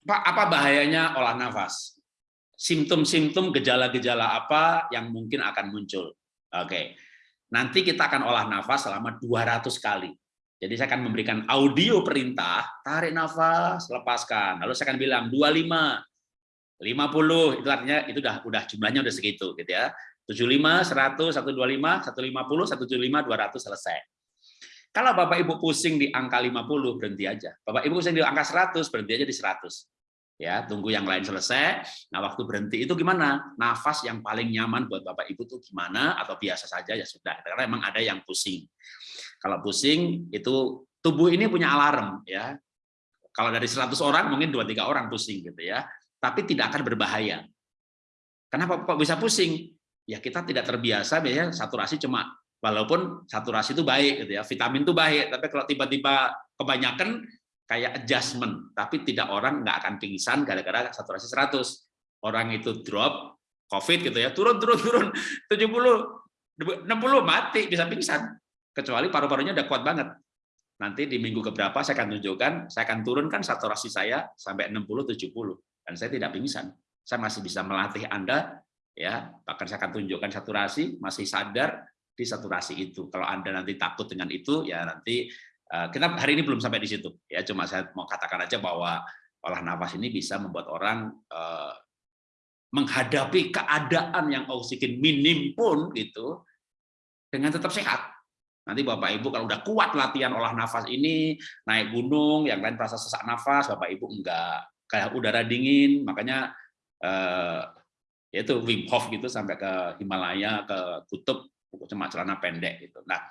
Pak, apa bahayanya olah nafas? Simptom-simptom gejala-gejala apa yang mungkin akan muncul? Oke, nanti kita akan olah nafas selama 200 kali. Jadi saya akan memberikan audio perintah, tarik nafas, lepaskan. Lalu saya akan bilang 25, 50, itu artinya itu udah udah jumlahnya udah segitu gitu ya. 75, 100, 125, 150, 175, 200 selesai. Kalau Bapak Ibu pusing di angka 50 berhenti aja. Bapak Ibu pusing di angka 100 berhenti aja di 100. Ya, tunggu yang lain selesai. Nah, waktu berhenti itu gimana? Nafas yang paling nyaman buat Bapak Ibu tuh gimana atau biasa saja ya sudah. Karena memang ada yang pusing. Kalau pusing itu tubuh ini punya alarm ya. Kalau dari 100 orang mungkin 2 3 orang pusing gitu ya. Tapi tidak akan berbahaya. Kenapa kok bisa pusing? Ya kita tidak terbiasa biasanya saturasi cuma walaupun saturasi itu baik gitu ya, vitamin itu baik, tapi kalau tiba-tiba kebanyakan kayak adjustment, tapi tidak orang nggak akan pingsan gara-gara saturasi 100. Orang itu drop, COVID gitu ya, turun, turun, turun, 70, 60, mati, bisa pingsan. Kecuali paru-parunya udah kuat banget. Nanti di minggu keberapa saya akan tunjukkan, saya akan turunkan saturasi saya sampai 60-70, dan saya tidak pingsan. Saya masih bisa melatih Anda, ya bahkan saya akan tunjukkan saturasi, masih sadar di saturasi itu. Kalau Anda nanti takut dengan itu, ya nanti kita hari ini belum sampai di situ? Ya cuma saya mau katakan aja bahwa olah nafas ini bisa membuat orang uh, menghadapi keadaan yang oksigen minim pun gitu dengan tetap sehat. Nanti bapak ibu kalau udah kuat latihan olah nafas ini naik gunung yang lain merasa sesak nafas bapak ibu enggak. Kayak udara dingin makanya uh, yaitu Wim Hof gitu sampai ke Himalaya ke kutub cuma celana pendek gitu. Nah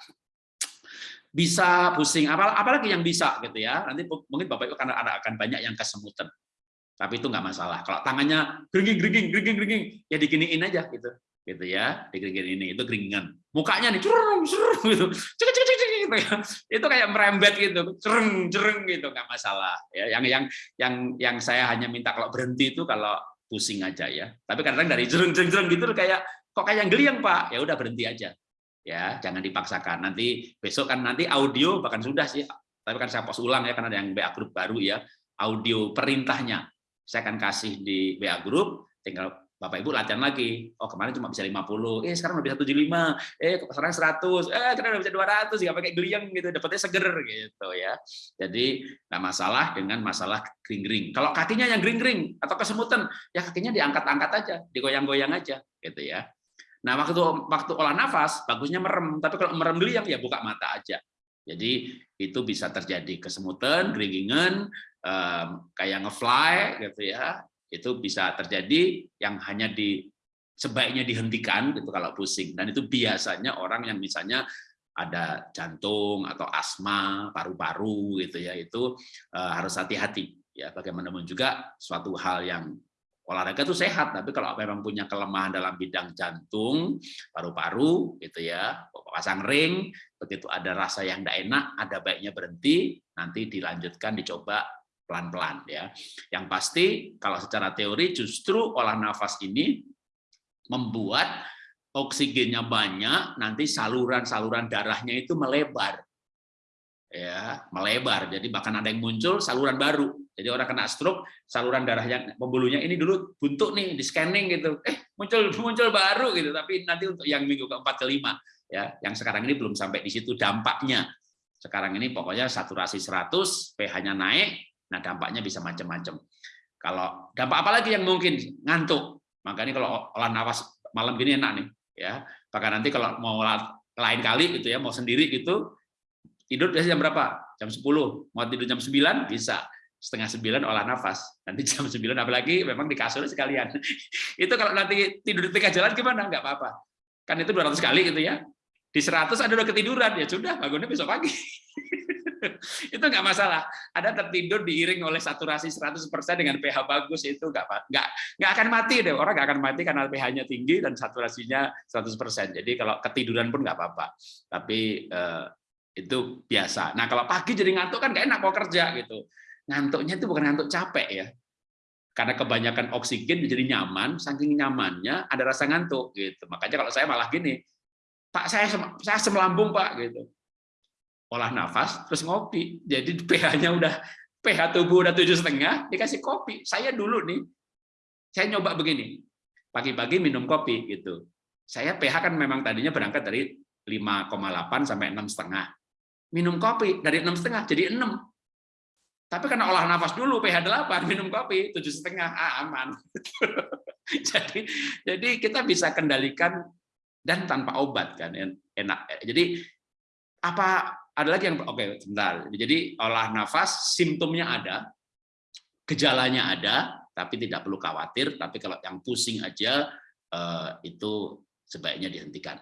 bisa pusing apa apalagi yang bisa gitu ya. Nanti mungkin bapak ibu karena ada akan banyak yang kesemutan. Tapi itu nggak masalah. Kalau tangannya geringging geringging geringging geringging ya diginiin aja gitu. Gitu ya digeringgin ini itu geringan. Mukanya nih curung curung gitu cek cek gitu ya itu kayak merembet gitu cereng cereng gitu nggak masalah ya yang yang yang yang saya hanya minta kalau berhenti itu kalau pusing aja ya tapi kadang dari cereng cereng cereng gitu kayak kok kayak geliang pak ya udah berhenti aja ya jangan dipaksakan nanti besok kan nanti audio bahkan sudah sih tapi kan saya post ulang ya karena ada yang BA grup baru ya audio perintahnya saya akan kasih di BA grup tinggal Bapak Ibu latihan lagi. Oh, kemarin cuma bisa 50. Eh, sekarang udah bisa 75. Eh, sekarang 100. Eh, sekarang udah bisa 200. Ya pakai geliang gitu, dapetnya seger gitu ya. Jadi, nggak masalah dengan masalah kering-kering. Kalau kakinya yang kering-kering atau kesemutan, ya kakinya diangkat-angkat aja, digoyang-goyang aja gitu ya. Nah, waktu waktu olah nafas bagusnya merem, tapi kalau merem geliang ya buka mata aja. Jadi itu bisa terjadi kesemutan, geringingan, um, kayak ngefly gitu ya. Itu bisa terjadi yang hanya di sebaiknya dihentikan gitu kalau pusing. Dan itu biasanya orang yang misalnya ada jantung atau asma, paru-paru gitu ya, itu uh, harus hati-hati ya bagaimanapun juga suatu hal yang olahraga itu sehat, tapi kalau memang punya kelemahan dalam bidang jantung, paru-paru, gitu ya, pasang ring, begitu ada rasa yang tidak enak, ada baiknya berhenti, nanti dilanjutkan, dicoba pelan-pelan ya. Yang pasti kalau secara teori justru olah nafas ini membuat oksigennya banyak, nanti saluran-saluran darahnya itu melebar ya melebar. Jadi bahkan ada yang muncul saluran baru. Jadi orang kena stroke saluran darah yang pembuluhnya ini dulu buntu nih di scanning gitu. Eh muncul muncul baru gitu. Tapi nanti untuk yang minggu keempat kelima ya yang sekarang ini belum sampai di situ dampaknya. Sekarang ini pokoknya saturasi 100 pH-nya naik nah dampaknya bisa macam-macam. Kalau dampak apa lagi yang mungkin? Ngantuk. Makanya kalau olah nafas malam gini enak nih ya. Bahkan nanti kalau mau lain kali gitu ya mau sendiri gitu Tidur biasanya jam berapa? Jam 10. Mau tidur jam 9? Bisa. Setengah 9 olah nafas. Nanti jam 9 apalagi memang di kasur sekalian. itu kalau nanti tidur di tengah jalan gimana? Enggak apa-apa. Kan itu 200 kali gitu ya. Di 100 ada udah ketiduran, ya sudah bangunnya besok pagi. itu nggak masalah. Ada tertidur diiring oleh saturasi 100% dengan pH bagus itu nggak nggak nggak akan mati deh. Orang nggak akan mati karena pH-nya tinggi dan saturasinya 100%. Jadi kalau ketiduran pun nggak apa-apa. Tapi eh, itu biasa. Nah kalau pagi jadi ngantuk kan gak enak mau kerja gitu. Ngantuknya itu bukan ngantuk capek ya, karena kebanyakan oksigen jadi nyaman, saking nyamannya ada rasa ngantuk gitu. Makanya kalau saya malah gini, Pak saya saya asam lambung Pak gitu. Olah nafas terus ngopi. Jadi pH-nya udah pH tubuh udah tujuh setengah, dikasih kopi. Saya dulu nih, saya nyoba begini, pagi-pagi minum kopi gitu. Saya pH kan memang tadinya berangkat dari 5,8 sampai enam setengah. Minum kopi dari enam setengah jadi 6. Tapi karena olah nafas dulu pH 8, minum kopi tujuh setengah, ah, aman. jadi jadi kita bisa kendalikan dan tanpa obat kan enak. Jadi apa ada lagi yang oke sebentar. Jadi olah nafas simptomnya ada, gejalanya ada, tapi tidak perlu khawatir. Tapi kalau yang pusing aja eh, itu sebaiknya dihentikan.